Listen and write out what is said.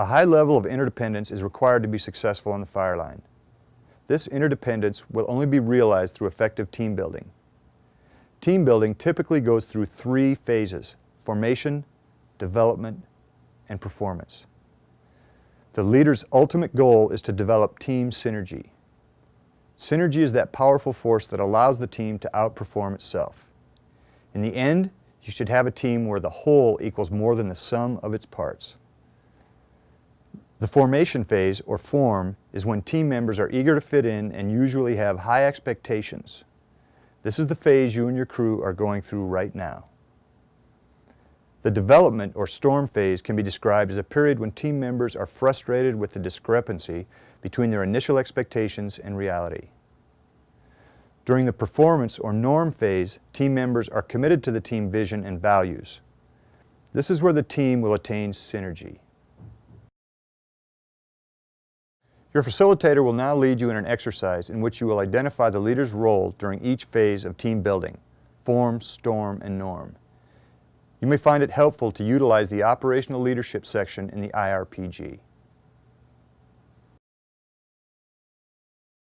A high level of interdependence is required to be successful on the fire line. This interdependence will only be realized through effective team building. Team building typically goes through three phases, formation, development, and performance. The leader's ultimate goal is to develop team synergy. Synergy is that powerful force that allows the team to outperform itself. In the end, you should have a team where the whole equals more than the sum of its parts. The formation phase, or form, is when team members are eager to fit in and usually have high expectations. This is the phase you and your crew are going through right now. The development or storm phase can be described as a period when team members are frustrated with the discrepancy between their initial expectations and reality. During the performance or norm phase, team members are committed to the team vision and values. This is where the team will attain synergy. Your facilitator will now lead you in an exercise in which you will identify the leader's role during each phase of team building, form, storm, and norm. You may find it helpful to utilize the Operational Leadership section in the IRPG.